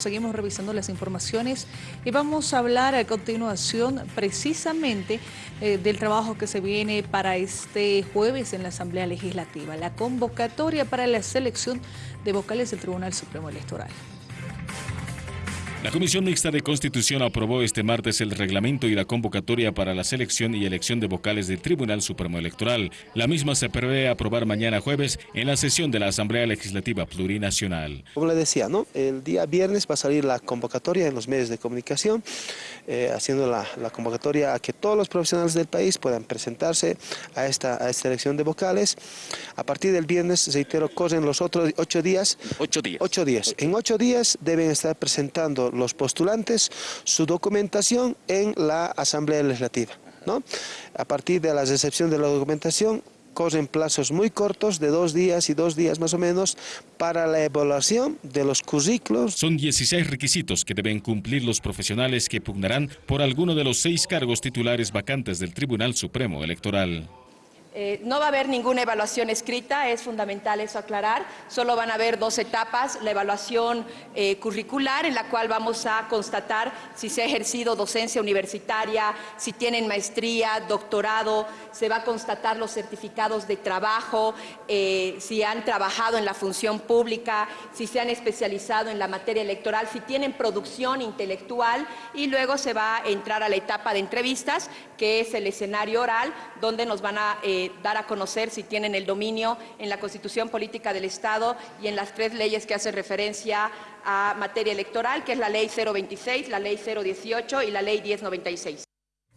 Seguimos revisando las informaciones y vamos a hablar a continuación precisamente eh, del trabajo que se viene para este jueves en la Asamblea Legislativa, la convocatoria para la selección de vocales del Tribunal Supremo Electoral. La Comisión Mixta de Constitución aprobó este martes el reglamento y la convocatoria para la selección y elección de vocales del Tribunal Supremo Electoral. La misma se prevé aprobar mañana jueves en la sesión de la Asamblea Legislativa Plurinacional. Como le decía, ¿no? el día viernes va a salir la convocatoria en los medios de comunicación, eh, haciendo la, convocatoria a que todos los profesionales del país puedan presentarse a esta, a esta elección de vocales. A partir del viernes, reitero, corren los otros ocho días. Ocho días. Ocho días. En ocho días deben estar presentando los postulantes su documentación en la Asamblea Legislativa. ¿no? A partir de la recepción de la documentación, corren plazos muy cortos, de dos días y dos días más o menos, para la evaluación de los currículos. Son 16 requisitos que deben cumplir los profesionales que pugnarán por alguno de los seis cargos titulares vacantes del Tribunal Supremo Electoral. Eh, no va a haber ninguna evaluación escrita, es fundamental eso aclarar, solo van a haber dos etapas, la evaluación eh, curricular en la cual vamos a constatar si se ha ejercido docencia universitaria, si tienen maestría, doctorado, se va a constatar los certificados de trabajo, eh, si han trabajado en la función pública, si se han especializado en la materia electoral, si tienen producción intelectual y luego se va a entrar a la etapa de entrevistas, que es el escenario oral, donde nos van a dar a conocer si tienen el dominio en la Constitución Política del Estado y en las tres leyes que hacen referencia a materia electoral, que es la Ley 026, la Ley 018 y la Ley 1096.